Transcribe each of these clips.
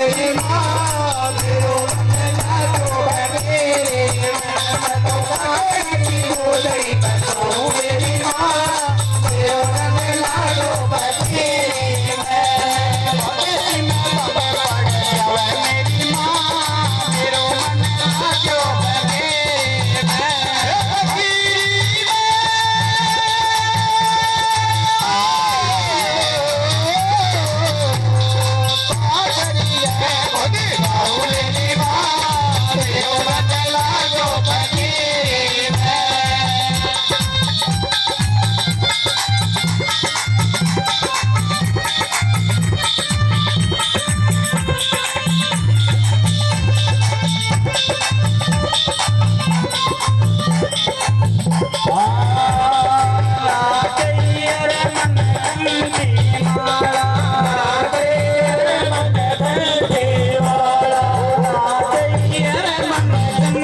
Amen.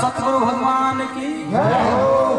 सतगुरु भगवान की।